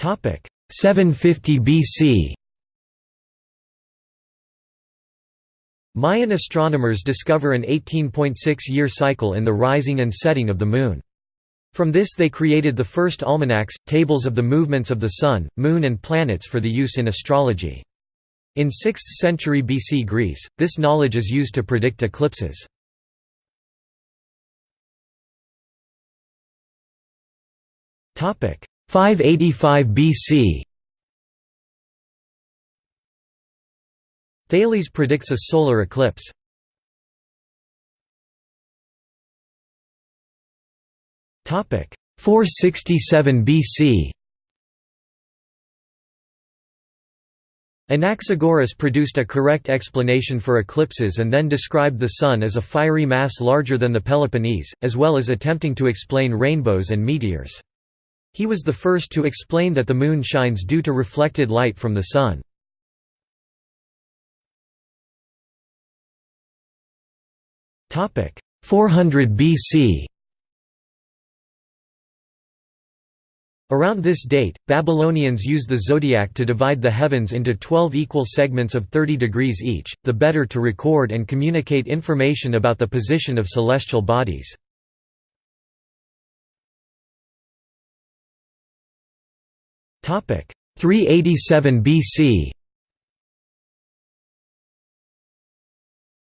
750 BC Mayan astronomers discover an 18.6-year cycle in the rising and setting of the Moon. From this they created the first almanacs, tables of the movements of the Sun, Moon and planets for the use in astrology. In 6th century BC Greece, this knowledge is used to predict eclipses. Topic 585 BC. Thales predicts a solar eclipse. Topic 467 BC. Anaxagoras produced a correct explanation for eclipses and then described the Sun as a fiery mass larger than the Peloponnese, as well as attempting to explain rainbows and meteors. He was the first to explain that the Moon shines due to reflected light from the Sun. Topic 400 BC. Around this date, Babylonians used the zodiac to divide the heavens into 12 equal segments of 30 degrees each, the better to record and communicate information about the position of celestial bodies. 387 BC.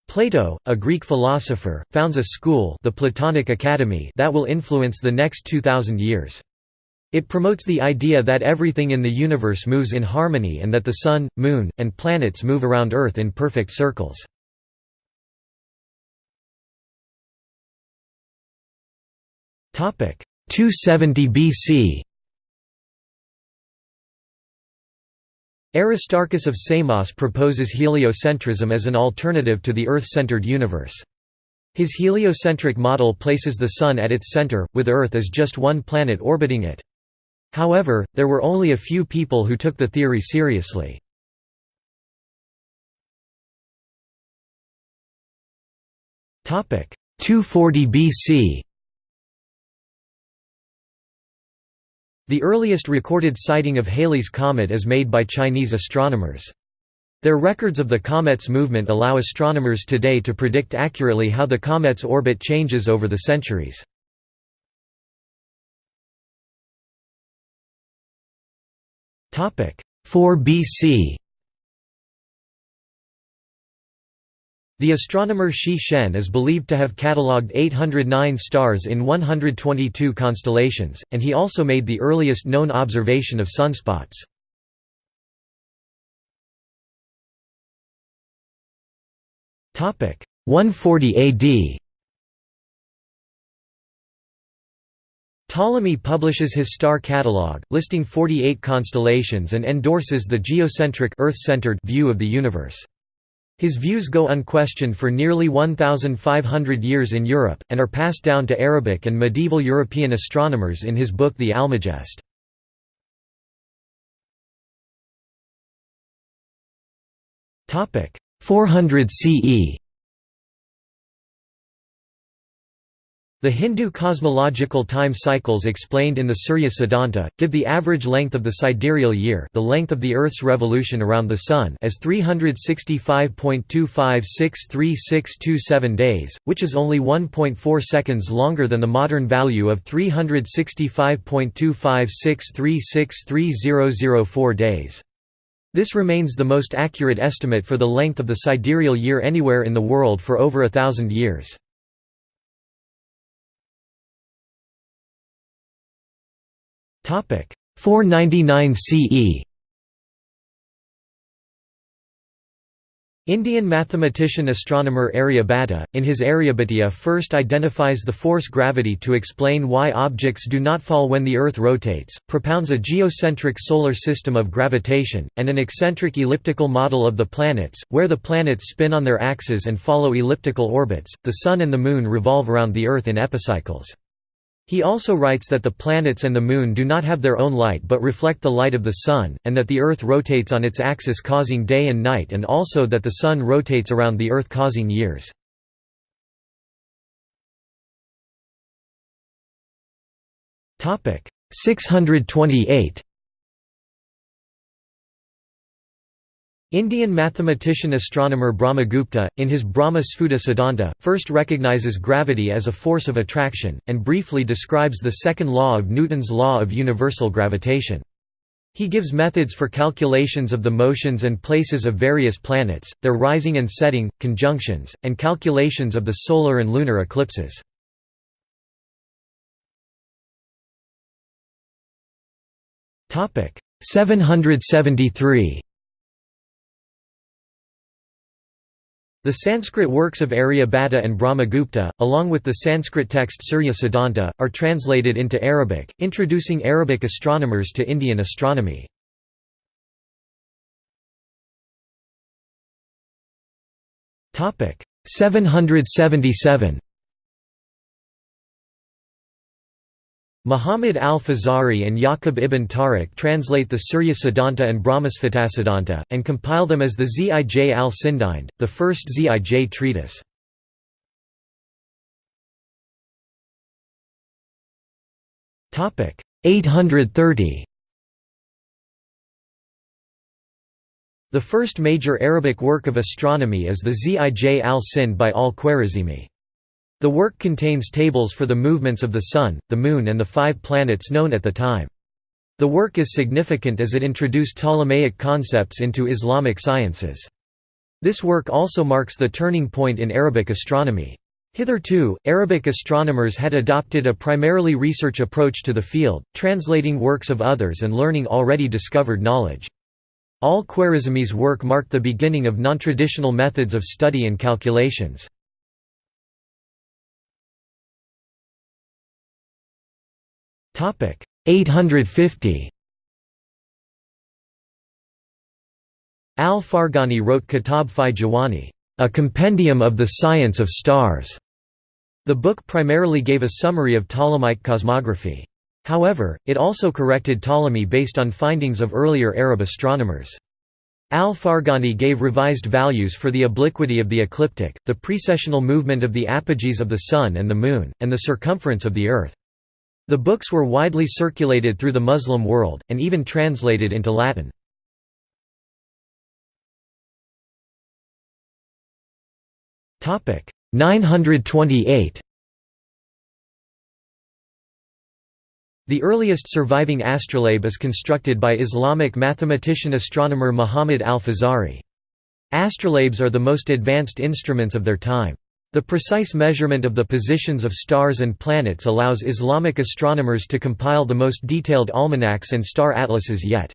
Plato, a Greek philosopher, founds a school, the Platonic Academy, that will influence the next 2000 years. It promotes the idea that everything in the universe moves in harmony and that the Sun, Moon, and planets move around Earth in perfect circles. Topic 270 BC. Aristarchus of Samos proposes heliocentrism as an alternative to the Earth-centered universe. His heliocentric model places the Sun at its center, with Earth as just one planet orbiting it. However, there were only a few people who took the theory seriously. Topic 240 BC. The earliest recorded sighting of Halley's Comet is made by Chinese astronomers. Their records of the comet's movement allow astronomers today to predict accurately how the comet's orbit changes over the centuries. Topic 4 BC The astronomer Shi Shen is believed to have catalogued 809 stars in 122 constellations, and he also made the earliest known observation of sunspots. Topic 140 AD Ptolemy publishes his star catalogue, listing 48 constellations and endorses the geocentric Earth-centered view of the universe. His views go unquestioned for nearly 1,500 years in Europe, and are passed down to Arabic and medieval European astronomers in his book The Almagest. Topic 400 CE The Hindu cosmological time cycles explained in the Surya Siddhanta, give the average length of the sidereal year the length of the Earth's revolution around the Sun as 365.2563627 days, which is only 1.4 seconds longer than the modern value of 365.256363004 days. This remains the most accurate estimate for the length of the sidereal year anywhere in the world for over a thousand years. 499 CE. Indian mathematician astronomer Aryabhata, in his Aryabhatiya first identifies the force gravity to explain why objects do not fall when the Earth rotates, propounds a geocentric solar system of gravitation, and an eccentric elliptical model of the planets, where the planets spin on their axes and follow elliptical orbits, the Sun and the Moon revolve around the Earth in epicycles. He also writes that the planets and the Moon do not have their own light but reflect the light of the Sun, and that the Earth rotates on its axis causing day and night and also that the Sun rotates around the Earth causing years. Topic 628 Indian mathematician-astronomer Brahmagupta, in his Brahma Sfuta Siddhanta, first recognizes gravity as a force of attraction, and briefly describes the second law of Newton's law of universal gravitation. He gives methods for calculations of the motions and places of various planets, their rising and setting, conjunctions, and calculations of the solar and lunar eclipses. Topic 773 The Sanskrit works of Aryabhatta and Brahmagupta, along with the Sanskrit text Surya Siddhanta, are translated into Arabic, introducing Arabic astronomers to Indian astronomy. Topic 777 Muhammad al-Fazari and Yaqub ibn Tariq translate the Surya Siddhanta and Brahmasphutasiddhanta, and compile them as the Zij al-Sindhind, the first Zij treatise. Topic 830. The first major Arabic work of astronomy is the Zij al-Sind by al-Khwarizmi. The work contains tables for the movements of the Sun, the Moon and the five planets known at the time. The work is significant as it introduced Ptolemaic concepts into Islamic sciences. This work also marks the turning point in Arabic astronomy. Hitherto, Arabic astronomers had adopted a primarily research approach to the field, translating works of others and learning already discovered knowledge. Al-Khwarizmi's work marked the beginning of non-traditional methods of study and calculations. 850. Al-Farghani wrote Kitab fi Jawami, a compendium of the science of stars. The book primarily gave a summary of Ptolemaic cosmography. However, it also corrected Ptolemy based on findings of earlier Arab astronomers. Al-Farghani gave revised values for the obliquity of the ecliptic, the precessional movement of the apogees of the Sun and the Moon, and the circumference of the Earth. The books were widely circulated through the Muslim world, and even translated into Latin. Topic 928. The earliest surviving astrolabe is constructed by Islamic mathematician-astronomer Muhammad al-Fazari. Astrolabes are the most advanced instruments of their time. The precise measurement of the positions of stars and planets allows Islamic astronomers to compile the most detailed almanacs and star atlases yet.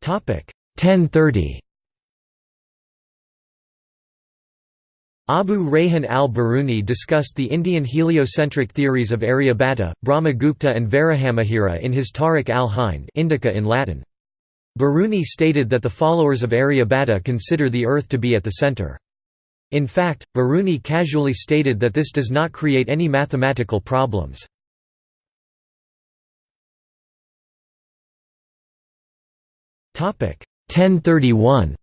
Topic 1030. Abu Rayhan al-Biruni discussed the Indian heliocentric theories of Aryabhata, Brahmagupta and Varahamihira in his Tarikh al-Hind Indica in Latin. Biruni stated that the followers of Aryabhata consider the Earth to be at the center. In fact, Biruni casually stated that this does not create any mathematical problems. Topic 1031.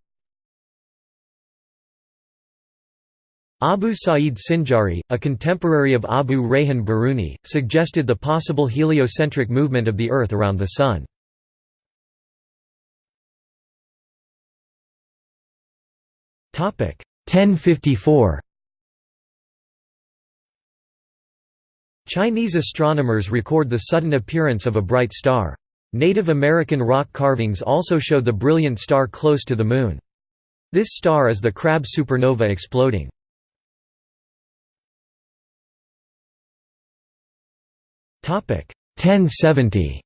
Abu Sa'id Sinjari, a contemporary of Abu Rayhan Biruni, suggested the possible heliocentric movement of the Earth around the Sun. 1054 Chinese astronomers record the sudden appearance of a bright star. Native American rock carvings also show the brilliant star close to the Moon. This star is the Crab supernova exploding. Topic 1070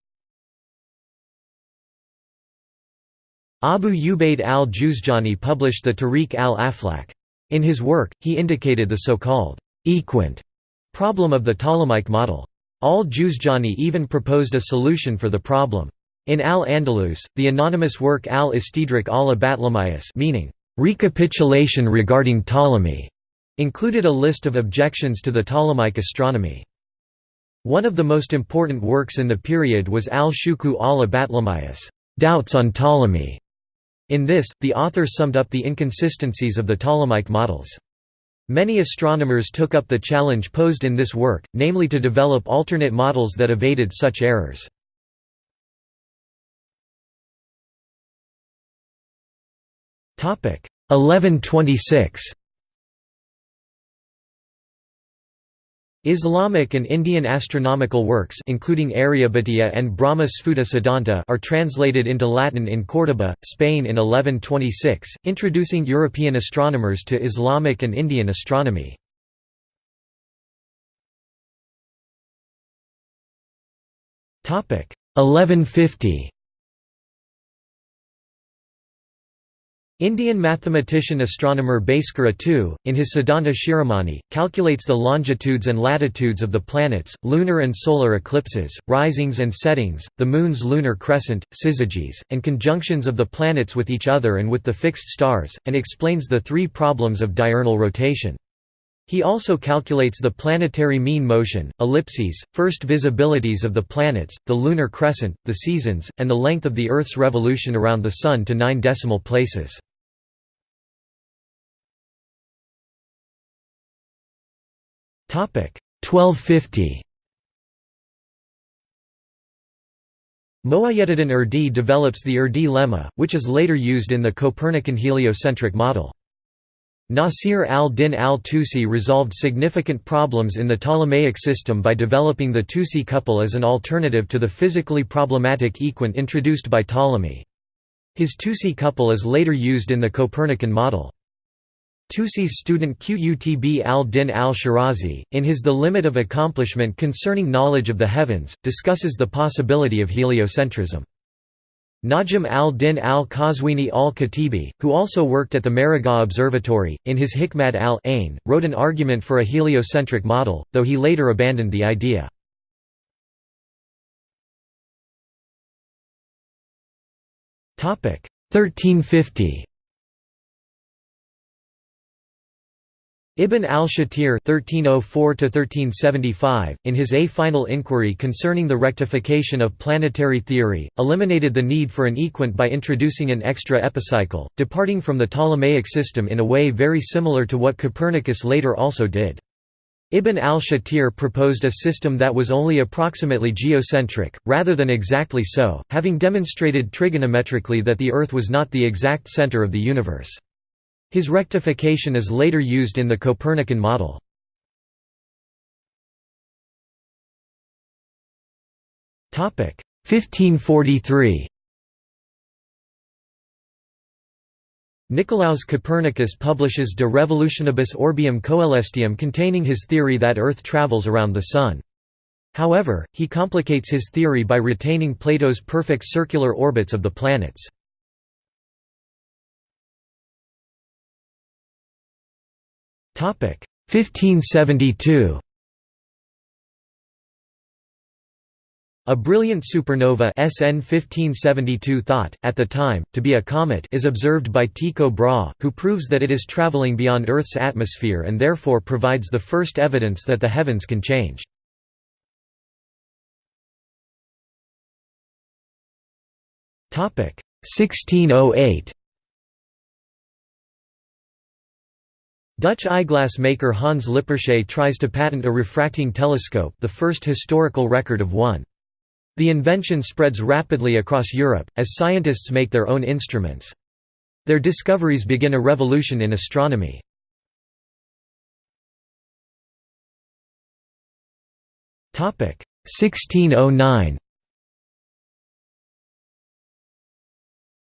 Abu Ubaid al-Juzjani published the Tariq al-Aflak. In his work, he indicated the so-called equant problem of the Ptolemaic model. Al-Juzjani even proposed a solution for the problem. In al-Andalus, the anonymous work al-Istidrak al-Batlamyus meaning, recapitulation regarding Ptolemy, included a list of objections to the Ptolemaic astronomy. One of the most important works in the period was al-Shuku al-Batlamyus, Doubts on Ptolemy, in this, the author summed up the inconsistencies of the Ptolemaic models. Many astronomers took up the challenge posed in this work, namely to develop alternate models that evaded such errors. Topic 1126 Islamic and Indian astronomical works including Aryabhatiya and Brahma Sfuta Siddhanta are translated into Latin in Córdoba, Spain in 1126, introducing European astronomers to Islamic and Indian astronomy. Topic 1150 Indian mathematician astronomer Bhaskara II, in his Siddhanta Shiromani, calculates the longitudes and latitudes of the planets, lunar and solar eclipses, risings and settings, the Moon's lunar crescent, syzygies, and conjunctions of the planets with each other and with the fixed stars, and explains the three problems of diurnal rotation. He also calculates the planetary mean motion, ellipses, first visibilities of the planets, the lunar crescent, the seasons, and the length of the Earth's revolution around the Sun to nine decimal places. Topic 1250 Moayyedin Urdi develops the Urdi lemma, which is later used in the Copernican heliocentric model. Nasir al-Din al-Tusi resolved significant problems in the Ptolemaic system by developing the Tusi couple as an alternative to the physically problematic equant introduced by Ptolemy. His Tusi couple is later used in the Copernican model. Tusi's student Qutb al-Din al-Shirazi, in his The Limit of Accomplishment Concerning Knowledge of the Heavens, discusses the possibility of heliocentrism. Najm al-Din al-Qazwini al-Khatibi, who also worked at the Maragheh Observatory, in his Hikmat al-Ain, wrote an argument for a heliocentric model, though he later abandoned the idea. Topic 1350 Ibn al-Shatir (1304–1375), in his A Final Inquiry concerning the rectification of planetary theory, eliminated the need for an equant by introducing an extra epicycle, departing from the Ptolemaic system in a way very similar to what Copernicus later also did. Ibn al-Shatir proposed a system that was only approximately geocentric, rather than exactly so, having demonstrated trigonometrically that the Earth was not the exact center of the universe. His rectification is later used in the Copernican model. Topic 1543. Nicolaus Copernicus publishes De Revolutionibus Orbium Coelestium containing his theory that Earth travels around the Sun. However, he complicates his theory by retaining Plato's perfect circular orbits of the planets. 1572 A brilliant supernova SN 1572 thought, at the time, to be a comet is observed by Tycho Brahe, who proves that it is traveling beyond Earth's atmosphere and therefore provides the first evidence that the heavens can change. Topic. 1608 Dutch eyeglass maker Hans Lippershey tries to patent a refracting telescope the first historical record of one. The invention spreads rapidly across Europe, as scientists make their own instruments. Their discoveries begin a revolution in astronomy. Topic 1609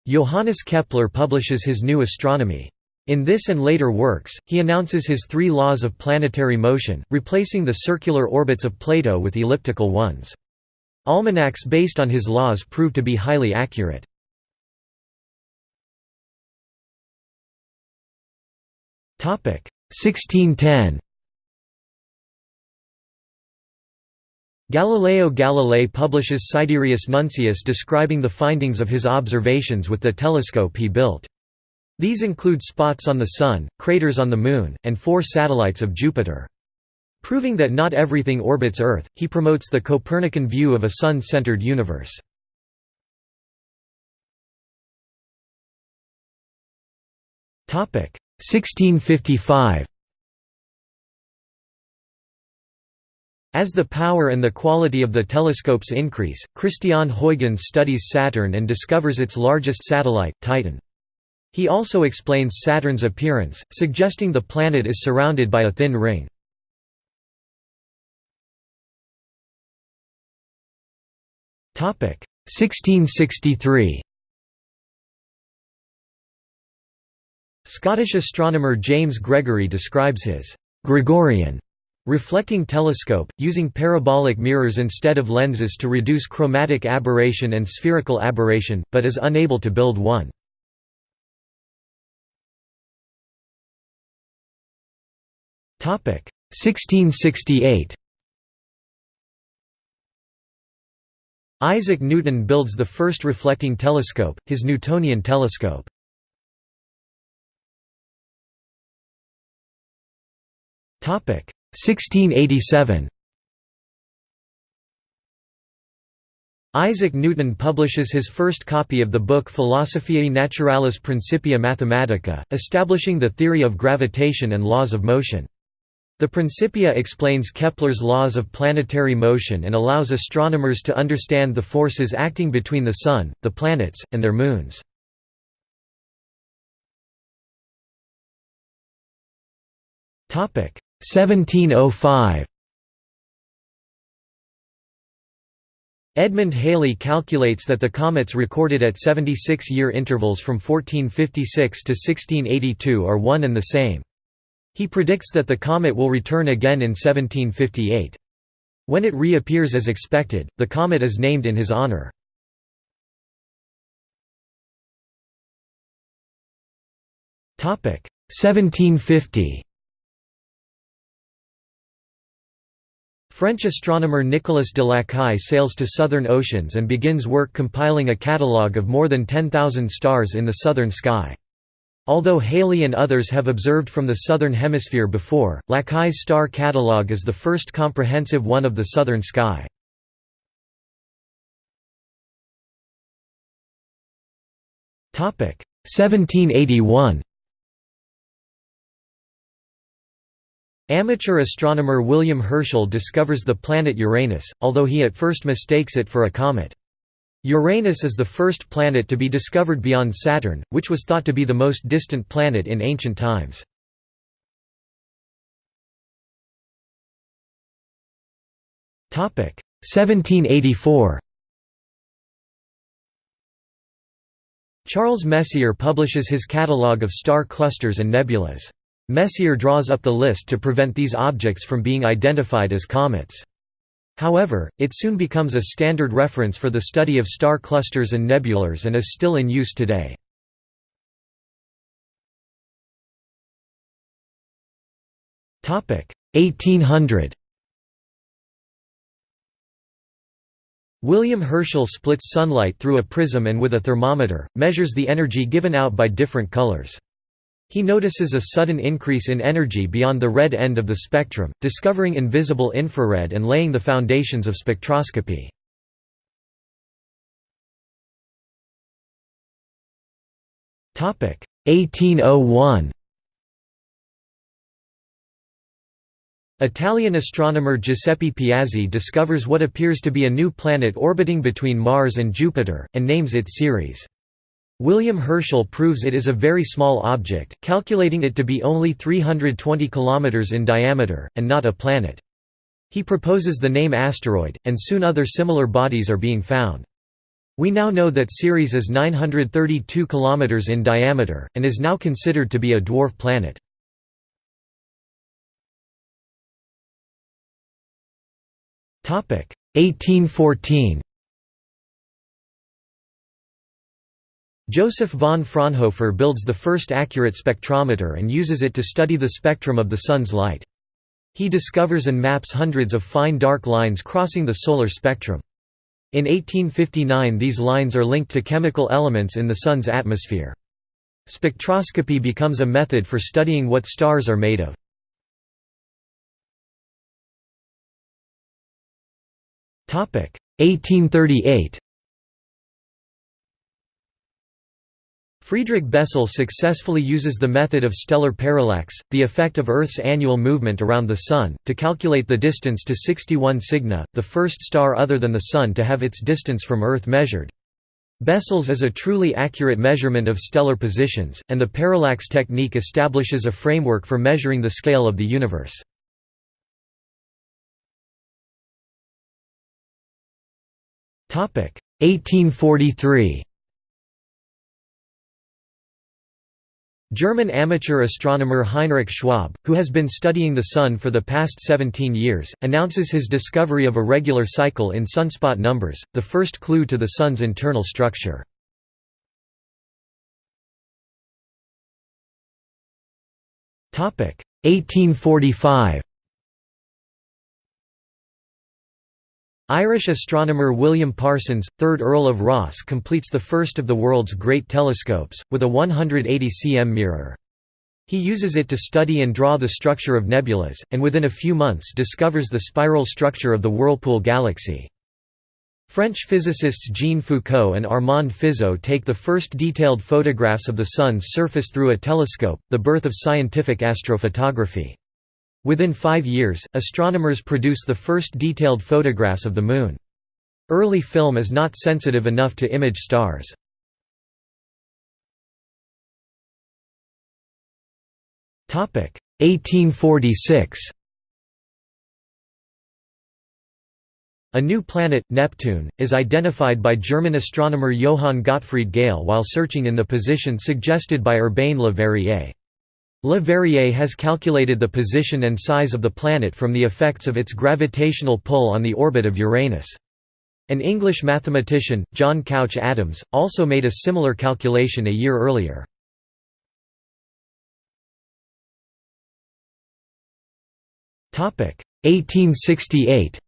Johannes Kepler publishes his new astronomy. In this and later works, he announces his three laws of planetary motion, replacing the circular orbits of Plato with elliptical ones. Almanacs based on his laws prove to be highly accurate. Topic 1610. Galileo Galilei publishes Sidereus Nuncius describing the findings of his observations with the telescope he built. These include spots on the Sun, craters on the Moon, and four satellites of Jupiter. Proving that not everything orbits Earth, he promotes the Copernican view of a Sun-centered universe. Topic 1655. As the power and the quality of the telescopes increase, Christian Huygens studies Saturn and discovers its largest satellite, Titan. He also explains Saturn's appearance, suggesting the planet is surrounded by a thin ring. Topic 1663. Scottish astronomer James Gregory describes his Gregorian reflecting telescope, using parabolic mirrors instead of lenses to reduce chromatic aberration and spherical aberration, but is unable to build one. 1668. Isaac Newton builds the first reflecting telescope, his Newtonian telescope. Topic 1687. Isaac Newton publishes his first copy of the book Philosophiae Naturalis Principia Mathematica, establishing the theory of gravitation and laws of motion. The Principia explains Kepler's laws of planetary motion and allows astronomers to understand the forces acting between the Sun, the planets, and their moons. Topic 1705. Edmund Halley calculates that the comets recorded at 76-year intervals from 1456 to 1682 are one and the same. He predicts that the comet will return again in 1758. When it reappears as expected, the comet is named in his honor. Topic 1750. French astronomer Nicolas de Lacaille sails to southern oceans and begins work compiling a catalogue of more than 10,000 stars in the southern sky. Although Halley and others have observed from the southern hemisphere before, Lacaille's star catalogue is the first comprehensive one of the southern sky. Topic 1781. Amateur astronomer William Herschel discovers the planet Uranus, although he at first mistakes it for a comet. Uranus is the first planet to be discovered beyond Saturn, which was thought to be the most distant planet in ancient times. Topic 1784. Charles Messier publishes his catalogue of star clusters and nebulas. Messier draws up the list to prevent these objects from being identified as comets. However, it soon becomes a standard reference for the study of star clusters and nebulars and is still in use today. Topic 1800. William Herschel splits sunlight through a prism and with a thermometer, measures the energy given out by different colors. He notices a sudden increase in energy beyond the red end of the spectrum, discovering invisible infrared and laying the foundations of spectroscopy. Topic 1801. Italian astronomer Giuseppe Piazzi discovers what appears to be a new planet orbiting between Mars and Jupiter, and names it Ceres. William Herschel proves it is a very small object, calculating it to be only 320 km in diameter, and not a planet. He proposes the name asteroid, and soon other similar bodies are being found. We now know that Ceres is 932 km in diameter, and is now considered to be a dwarf planet. Topic 1814 Joseph von Fraunhofer builds the first accurate spectrometer and uses it to study the spectrum of the Sun's light. He discovers and maps hundreds of fine dark lines crossing the solar spectrum. In 1859 these lines are linked to chemical elements in the Sun's atmosphere. Spectroscopy becomes a method for studying what stars are made of. Topic 1838 Friedrich Bessel successfully uses the method of stellar parallax, the effect of Earth's annual movement around the Sun, to calculate the distance to 61 Cygni, the first star other than the Sun to have its distance from Earth measured. Bessels is a truly accurate measurement of stellar positions, and the parallax technique establishes a framework for measuring the scale of the universe. Topic 1843. German amateur astronomer Heinrich Schwabe, who has been studying the Sun for the past 17 years, announces his discovery of a regular cycle in sunspot numbers, the first clue to the Sun's internal structure. Topic 1845. Irish astronomer William Parsons, 3rd Earl of Rosse completes the first of the world's great telescopes, with a 180 cm mirror. He uses it to study and draw the structure of nebulas, and within a few months discovers the spiral structure of the Whirlpool galaxy. French physicists Jean Foucault and Armand Fizeau take the first detailed photographs of the Sun's surface through a telescope, the birth of scientific astrophotography. Within five years, astronomers produce the first detailed photographs of the Moon. Early film is not sensitive enough to image stars. Topic 1846. A new planet, Neptune, is identified by German astronomer Johann Gottfried Galle while searching in the position suggested by Urbain Le Verrier. Le Verrier has calculated the position and size of the planet from the effects of its gravitational pull on the orbit of Uranus. An English mathematician, John Couch Adams, also made a similar calculation a year earlier. Topic 1868.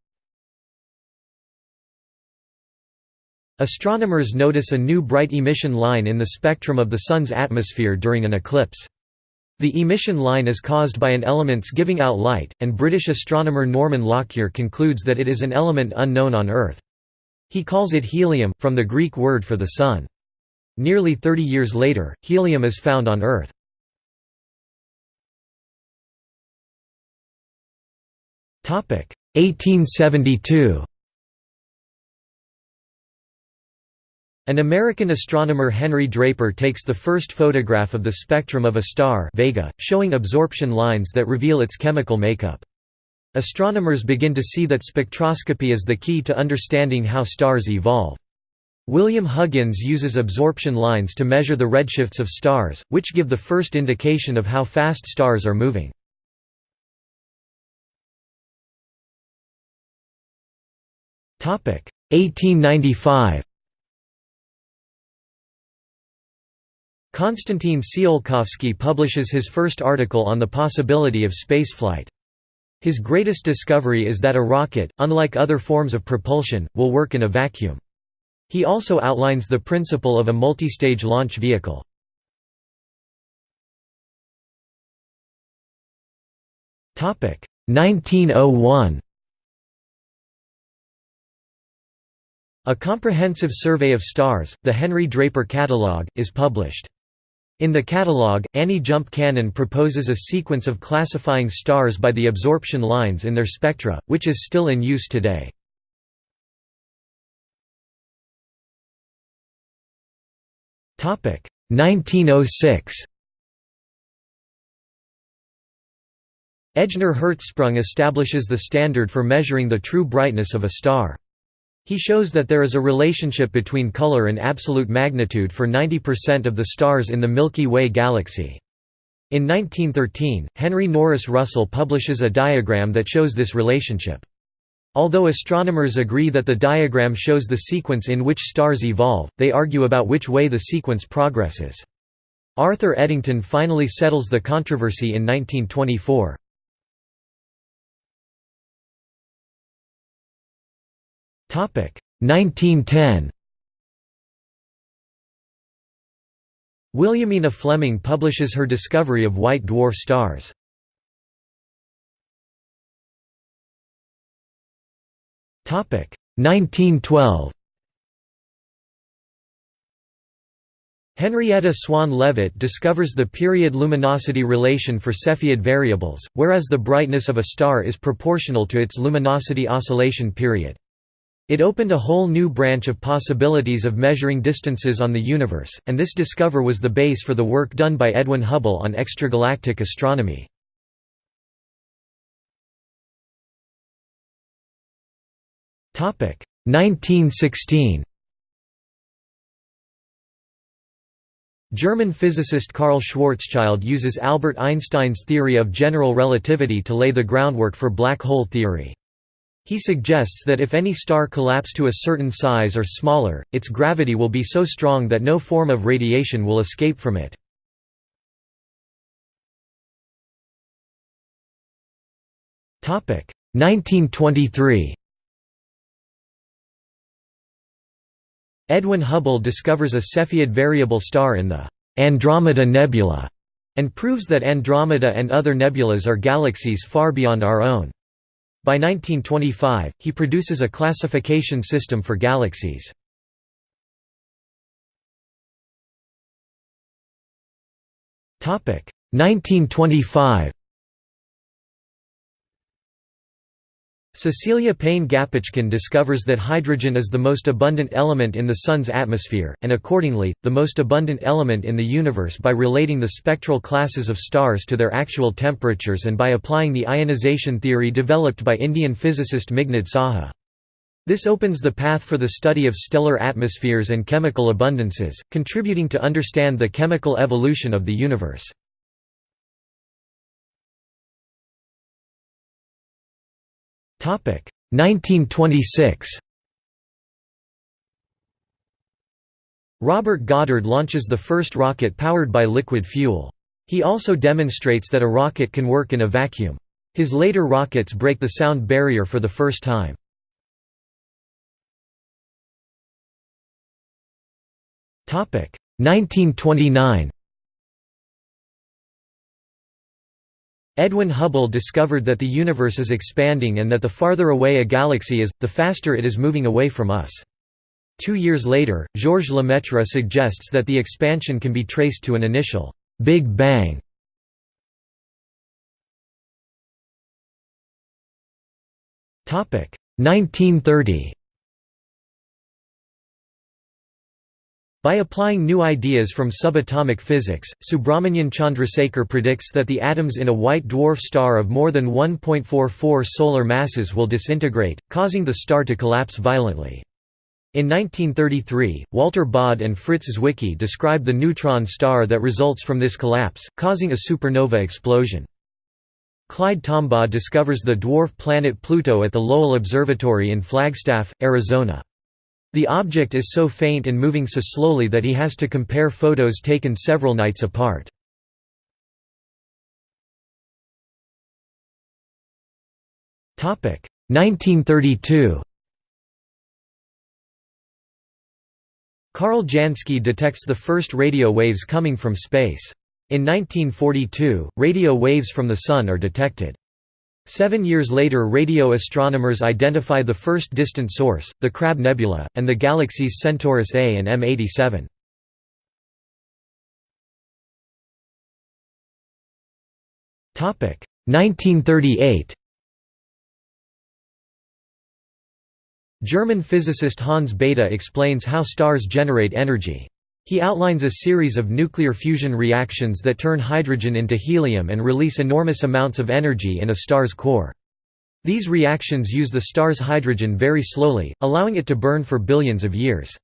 Astronomers notice a new bright emission line in the spectrum of the Sun's atmosphere during an eclipse. The emission line is caused by an element's giving out light, and British astronomer Norman Lockyer concludes that it is an element unknown on Earth. He calls it helium, from the Greek word for the Sun. Nearly 30 years later, helium is found on Earth. Topic 1872. An American astronomer Henry Draper takes the first photograph of the spectrum of a star Vega, showing absorption lines that reveal its chemical makeup. Astronomers begin to see that spectroscopy is the key to understanding how stars evolve. William Huggins uses absorption lines to measure the redshifts of stars, which give the first indication of how fast stars are moving. Topic 1895. Konstantin Tsiolkovsky publishes his first article on the possibility of spaceflight. His greatest discovery is that a rocket, unlike other forms of propulsion, will work in a vacuum. He also outlines the principle of a multistage launch vehicle. Topic 1901. A comprehensive survey of stars, the Henry Draper Catalogue, is published. In the catalogue, Annie Jump Cannon proposes a sequence of classifying stars by the absorption lines in their spectra, which is still in use today. Topic 1906. Ejnar Hertzsprung establishes the standard for measuring the true brightness of a star. He shows that there is a relationship between color and absolute magnitude for 90% of the stars in the Milky Way galaxy. In 1913, Henry Norris Russell publishes a diagram that shows this relationship. Although astronomers agree that the diagram shows the sequence in which stars evolve, they argue about which way the sequence progresses. Arthur Eddington finally settles the controversy in 1924. 1910 Williamina Fleming publishes her discovery of white dwarf stars. Topic 1912 Henrietta Swan Leavitt discovers the period luminosity relation for Cepheid variables, whereas the brightness of a star is proportional to its luminosity oscillation period. It opened a whole new branch of possibilities of measuring distances on the universe, and this discover was the base for the work done by Edwin Hubble on extragalactic astronomy. Topic 1916. German physicist Karl Schwarzschild uses Albert Einstein's theory of general relativity to lay the groundwork for black hole theory. He suggests that if any star collapse to a certain size or smaller, its gravity will be so strong that no form of radiation will escape from it. Topic 1923. Edwin Hubble discovers a Cepheid variable star in the Andromeda Nebula and proves that Andromeda and other nebulas are galaxies far beyond our own. By 1925, he produces a classification system for galaxies. Topic 1925. Cecilia Payne-Gaposchkin discovers that hydrogen is the most abundant element in the Sun's atmosphere, and accordingly, the most abundant element in the universe by relating the spectral classes of stars to their actual temperatures and by applying the ionization theory developed by Indian physicist Meghnad Saha. This opens the path for the study of stellar atmospheres and chemical abundances, contributing to understand the chemical evolution of the universe. 1926 Robert Goddard launches the first rocket powered by liquid fuel. He also demonstrates that a rocket can work in a vacuum. His later rockets break the sound barrier for the first time. Topic 1929 Edwin Hubble discovered that the universe is expanding and that the farther away a galaxy is, the faster it is moving away from us. Two years later, Georges Lemaitre suggests that the expansion can be traced to an initial Big Bang. Topic 1930. By applying new ideas from subatomic physics, Subrahmanyan Chandrasekhar predicts that the atoms in a white dwarf star of more than 1.44 solar masses will disintegrate, causing the star to collapse violently. In 1933, Walter Baade and Fritz Zwicky describe the neutron star that results from this collapse, causing a supernova explosion. Clyde Tombaugh discovers the dwarf planet Pluto at the Lowell Observatory in Flagstaff, Arizona. The object is so faint and moving so slowly that he has to compare photos taken several nights apart. Topic 1932. Karl Jansky detects the first radio waves coming from space. In 1942, radio waves from the Sun are detected. Seven years later radio astronomers identify the first distant source, the Crab Nebula, and the galaxies Centaurus A and M87. Topic 1938. German physicist Hans Bethe explains how stars generate energy. He outlines a series of nuclear fusion reactions that turn hydrogen into helium and release enormous amounts of energy in a star's core. These reactions use the star's hydrogen very slowly, allowing it to burn for billions of years.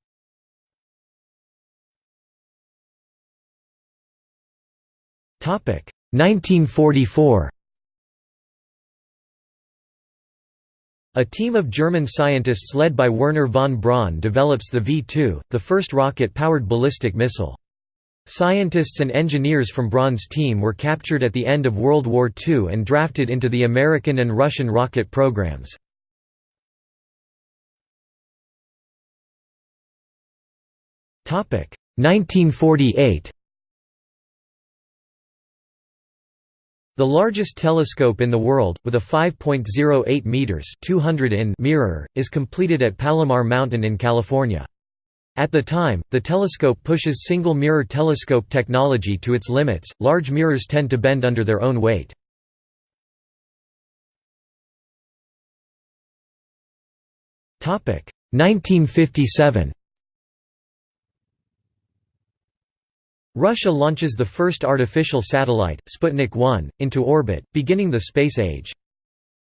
Topic 1944. A team of German scientists led by Wernher von Braun develops the V-2, the first rocket-powered ballistic missile. Scientists and engineers from Braun's team were captured at the end of World War II and drafted into the American and Russian rocket programs. Topic 1948. The largest telescope in the world, with a 5.08 meters (200 in) mirror, is completed at Palomar Mountain in California. At the time, the telescope pushes single mirror telescope technology to its limits. Large mirrors tend to bend under their own weight. Topic 1957 Russia launches the first artificial satellite, Sputnik 1, into orbit, beginning the space age.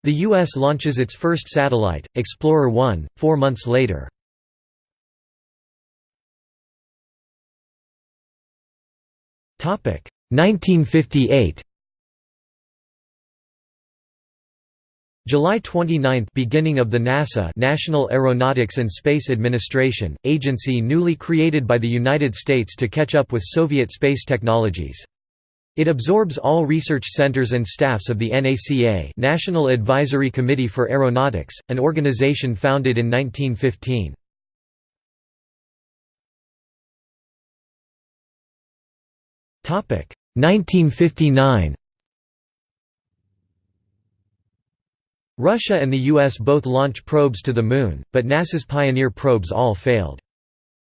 The U.S. launches its first satellite, Explorer 1, four months later. Topic 1958. July 29 – Beginning of the NASA National Aeronautics and Space Administration, agency newly created by the United States to catch up with Soviet space technologies. It absorbs all research centers and staffs of the NACA National Advisory Committee for Aeronautics, an organization founded in 1915. Topic 1959 Russia and the US both launch probes to the Moon, but NASA's Pioneer probes all failed.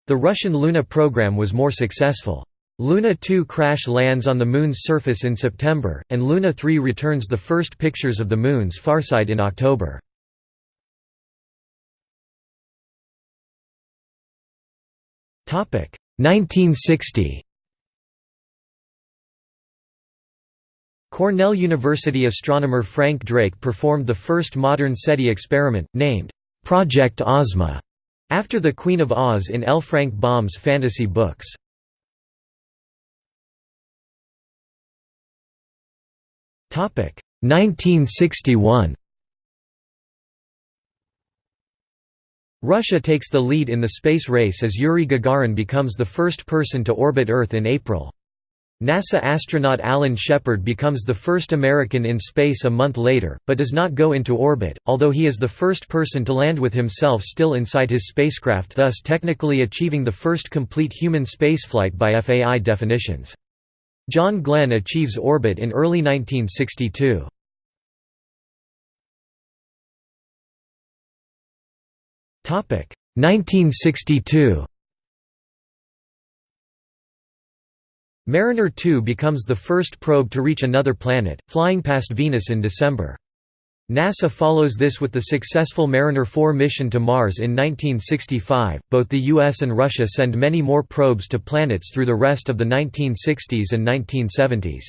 The Russian Luna program was more successful. Luna 2 crash lands on the Moon's surface in September, and Luna 3 returns the first pictures of the Moon's far side in October. Topic 1960. Cornell University astronomer Frank Drake performed the first modern SETI experiment, named Project Ozma, after the Queen of Oz in L. Frank Baum's fantasy books. Topic 1961. Russia takes the lead in the space race as Yuri Gagarin becomes the first person to orbit Earth in April. NASA astronaut Alan Shepard becomes the first American in space a month later, but does not go into orbit, although he is the first person to land with himself still inside his spacecraft thus technically achieving the first complete human spaceflight by FAI definitions. John Glenn achieves orbit in early 1962. Topic 1962. Mariner 2 becomes the first probe to reach another planet, flying past Venus in December. NASA follows this with the successful Mariner 4 mission to Mars in 1965. Both the US and Russia send many more probes to planets through the rest of the 1960s and 1970s.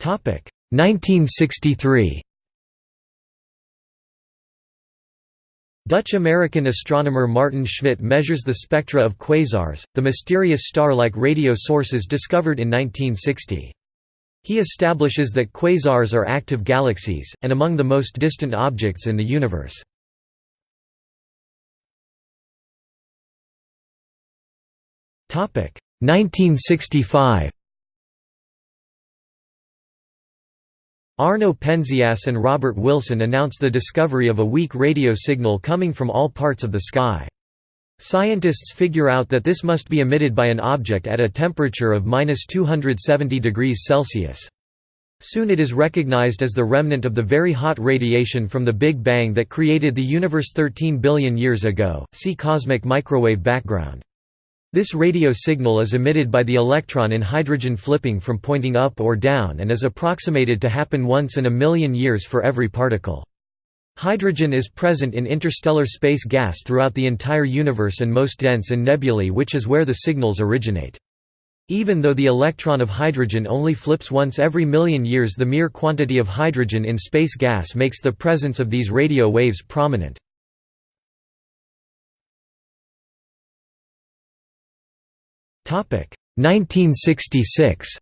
Topic 1963. Dutch-American astronomer Maarten Schmidt measures the spectra of quasars, the mysterious star-like radio sources discovered in 1960. He establishes that quasars are active galaxies, and among the most distant objects in the universe. Topic 1965. Arno Penzias and Robert Wilson announce the discovery of a weak radio signal coming from all parts of the sky. Scientists figure out that this must be emitted by an object at a temperature of 270 degrees Celsius. Soon it is recognized as the remnant of the very hot radiation from the Big Bang that created the universe 13 billion years ago. See cosmic microwave background. This radio signal is emitted by the electron in hydrogen flipping from pointing up or down and is approximated to happen once in a million years for every particle. Hydrogen is present in interstellar space gas throughout the entire universe and most dense in nebulae which is where the signals originate. Even though the electron of hydrogen only flips once every million years the mere quantity of hydrogen in space gas makes the presence of these radio waves prominent. 1966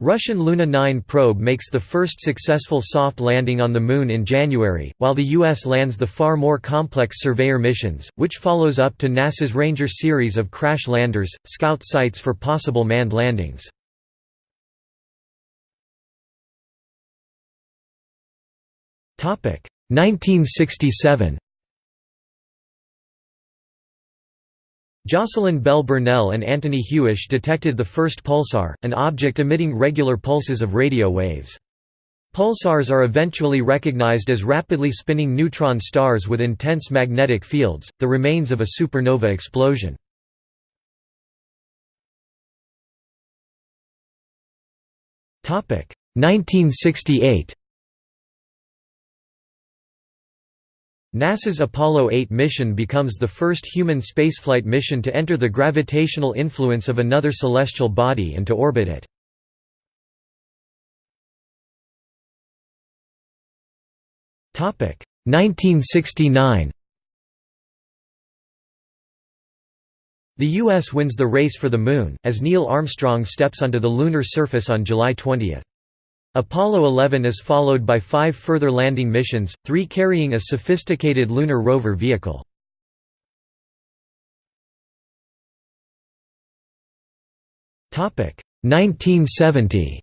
Russian Luna 9 probe makes the first successful soft landing on the Moon in January, while the U.S. lands the far more complex Surveyor missions, which follows up to NASA's Ranger series of crash landers, scout sites for possible manned landings. Topic 1967 Jocelyn Bell Burnell and Anthony Hewish detected the first pulsar, an object emitting regular pulses of radio waves. Pulsars are eventually recognized as rapidly spinning neutron stars with intense magnetic fields, the remains of a supernova explosion. Topic 1968 NASA's Apollo 8 mission becomes the first human spaceflight mission to enter the gravitational influence of another celestial body and to orbit it. Topic 1969. The U.S. wins the race for the Moon, as Neil Armstrong steps onto the lunar surface on July 20. Apollo 11 is followed by five further landing missions, three carrying a sophisticated lunar rover vehicle. Topic 1970.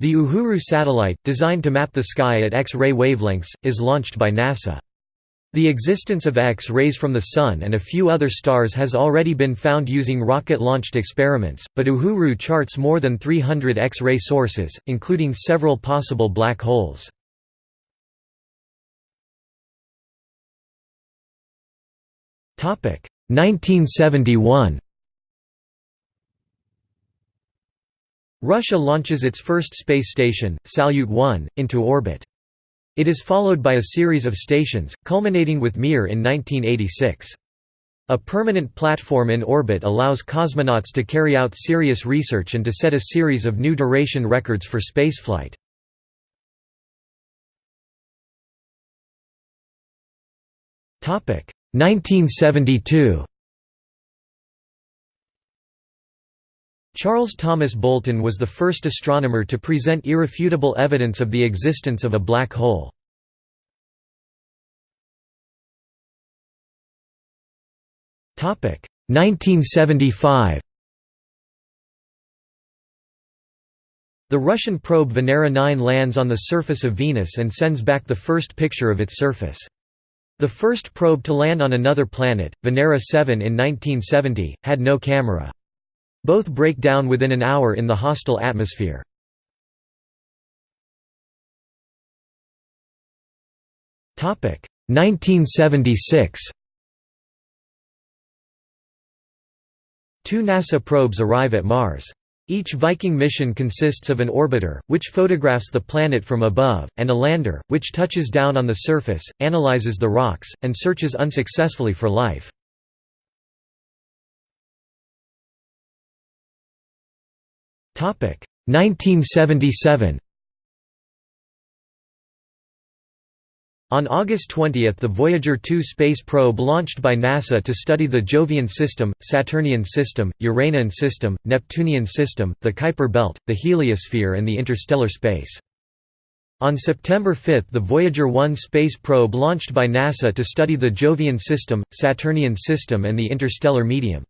The Uhuru satellite, designed to map the sky at X-ray wavelengths, is launched by NASA. The existence of X-rays from the Sun and a few other stars has already been found using rocket-launched experiments, but Uhuru charts more than 300 X-ray sources, including several possible black holes. Topic 1971. Russia launches its first space station, Salyut 1, into orbit. It is followed by a series of stations, culminating with Mir in 1986. A permanent platform in orbit allows cosmonauts to carry out serious research and to set a series of new duration records for spaceflight. Topic 1972. Charles Thomas Bolton was the first astronomer to present irrefutable evidence of the existence of a black hole. Topic 1975. The Russian probe Venera 9 lands on the surface of Venus and sends back the first picture of its surface. The first probe to land on another planet, Venera 7 in 1970, had no camera. Both break down within an hour in the hostile atmosphere. Topic 1976. Two NASA probes arrive at Mars. Each Viking mission consists of an orbiter, which photographs the planet from above, and a lander, which touches down on the surface, analyzes the rocks, and searches unsuccessfully for life. 1977 On August 20 the Voyager 2 space probe launched by NASA to study the Jovian system, Saturnian system, Uranian system, Neptunian system, the Kuiper belt, the heliosphere and the interstellar space. On September 5 the Voyager 1 space probe launched by NASA to study the Jovian system, Saturnian system and the interstellar medium.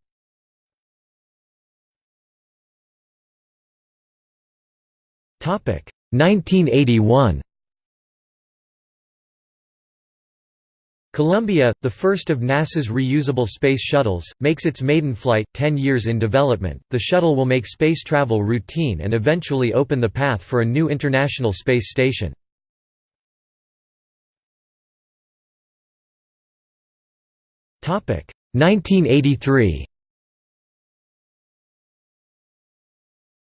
1981 Columbia, the first of NASA's reusable space shuttles, makes its maiden flight, 10 years in development. The shuttle will make space travel routine and eventually open the path for a new International Space Station. Topic 1983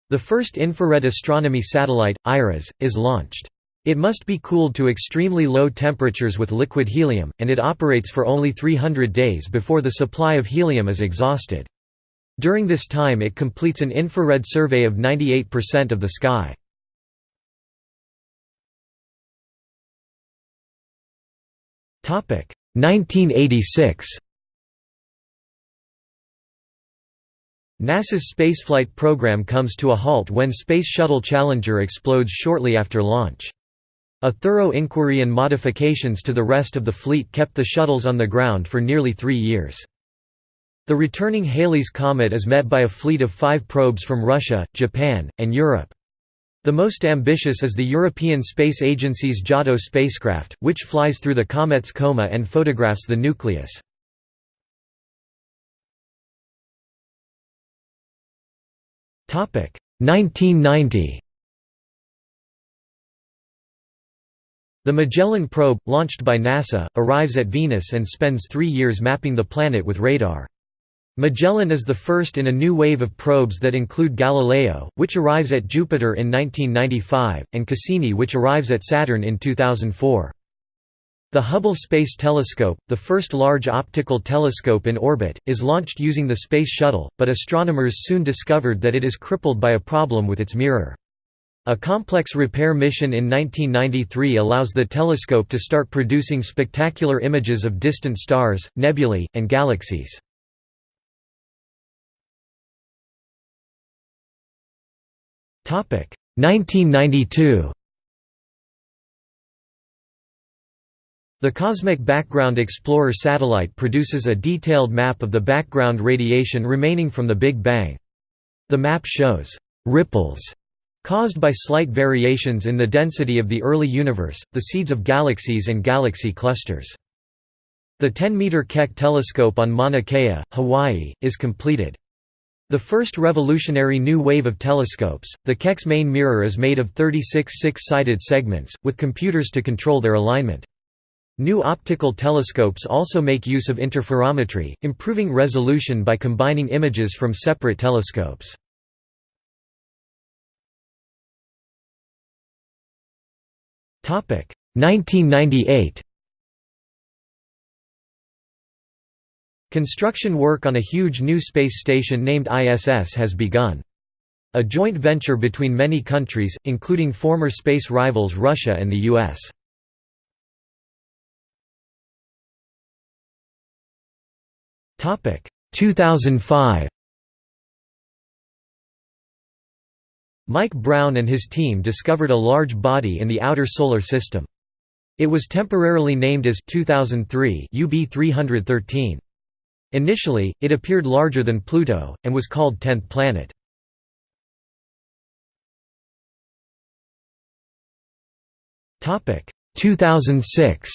The first infrared astronomy satellite, IRAS, is launched. It must be cooled to extremely low temperatures with liquid helium, and it operates for only 300 days before the supply of helium is exhausted. During this time it completes an infrared survey of 98% of the sky. Topic 1986 NASA's spaceflight program comes to a halt when Space Shuttle Challenger explodes shortly after launch. A thorough inquiry and modifications to the rest of the fleet kept the shuttles on the ground for nearly three years. The returning Halley's Comet is met by a fleet of five probes from Russia, Japan, and Europe. The most ambitious is the European Space Agency's Giotto spacecraft, which flies through the comet's coma and photographs the nucleus. 1990 The Magellan probe, launched by NASA, arrives at Venus and spends three years mapping the planet with radar. Magellan is the first in a new wave of probes that include Galileo, which arrives at Jupiter in 1995, and Cassini which arrives at Saturn in 2004. The Hubble Space Telescope, the first large optical telescope in orbit, is launched using the Space Shuttle, but astronomers soon discovered that it is crippled by a problem with its mirror. A complex repair mission in 1993 allows the telescope to start producing spectacular images of distant stars, nebulae, and galaxies. Topic 1992 The Cosmic Background Explorer satellite produces a detailed map of the background radiation remaining from the Big Bang. The map shows «ripples» caused by slight variations in the density of the early universe, the seeds of galaxies and galaxy clusters. The 10-meter Keck telescope on Mauna Kea, Hawaii, is completed. The first revolutionary new wave of telescopes, the Keck's main mirror is made of 36 six-sided segments, with computers to control their alignment. New optical telescopes also make use of interferometry, improving resolution by combining images from separate telescopes. Topic 1998 Construction work on a huge new space station named ISS has begun. A joint venture between many countries, including former space rivals Russia and the US. 2005. Mike Brown and his team discovered a large body in the outer solar system. It was temporarily named as 2003 UB 313. Initially, it appeared larger than Pluto, and was called Tenth Planet. Topic 2006.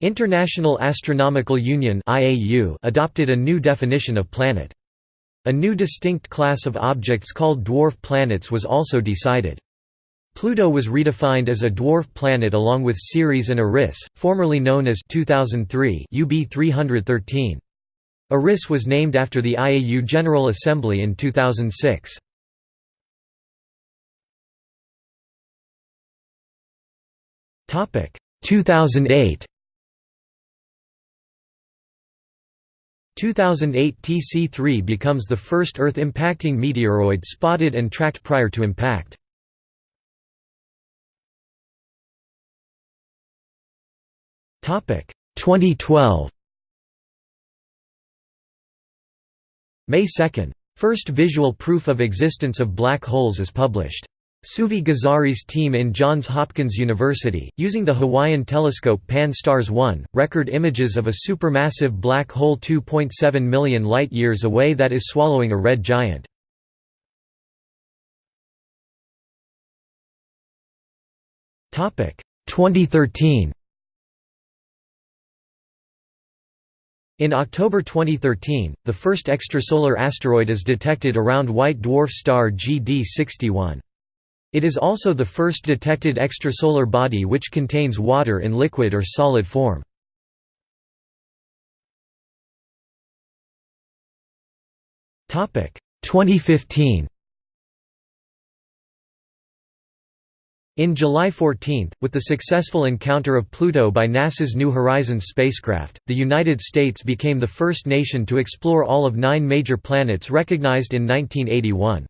International Astronomical Union adopted a new definition of planet. A new distinct class of objects called dwarf planets was also decided. Pluto was redefined as a dwarf planet along with Ceres and Eris, formerly known as 2003 UB 313. Eris was named after the IAU General Assembly in 2006. Topic 2008. 2008 TC3 becomes the first Earth-impacting meteoroid spotted and tracked prior to impact. Topic 2012 May 2. First visual proof of existence of black holes is published. Suvi Gezari's team in Johns Hopkins University, using the Hawaiian telescope Pan-STARRS 1, record images of a supermassive black hole 2.7 million light-years away that is swallowing a red giant. Topic 2013 In October 2013, the first extrasolar asteroid is detected around white dwarf star GD 61. It is also the first detected extrasolar body which contains water in liquid or solid form. Topic 2015 In July 14, with the successful encounter of Pluto by NASA's New Horizons spacecraft, the United States became the first nation to explore all of nine major planets recognized in 1981.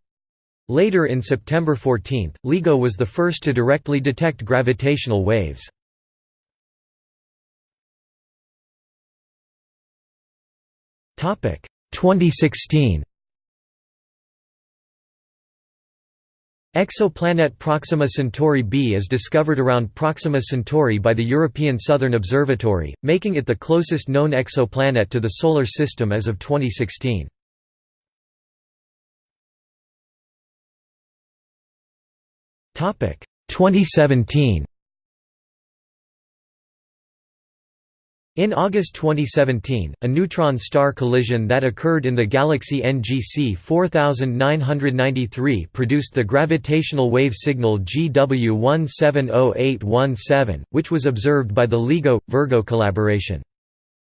Later in September 14, LIGO was the first to directly detect gravitational waves. Topic 2016 Exoplanet Proxima Centauri b is discovered around Proxima Centauri by the European Southern Observatory, making it the closest known exoplanet to the Solar System as of 2016. 2017 In August 2017, a neutron star collision that occurred in the galaxy NGC 4993 produced the gravitational wave signal GW170817, which was observed by the LIGO – Virgo collaboration.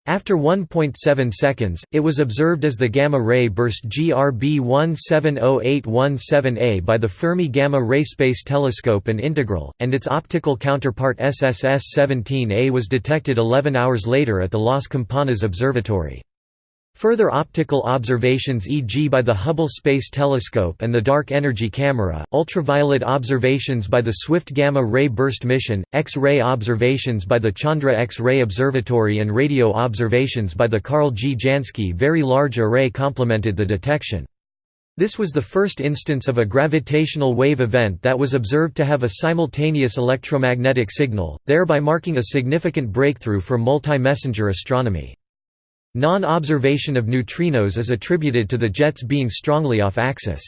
After 1.7 seconds, it was observed as the gamma-ray burst GRB 170817A by the Fermi Gamma-Ray Space Telescope and Integral, and its optical counterpart SSS-17A was detected 11 hours later at the Las Campanas Observatory. Further optical observations e.g. by the Hubble Space Telescope and the Dark Energy Camera, ultraviolet observations by the Swift Gamma-Ray Burst Mission, X-ray observations by the Chandra X-ray Observatory and radio observations by the Karl G. Jansky Very Large Array complemented the detection. This was the first instance of a gravitational wave event that was observed to have a simultaneous electromagnetic signal, thereby marking a significant breakthrough for multi-messenger astronomy. Non-observation of neutrinos is attributed to the jets being strongly off-axis.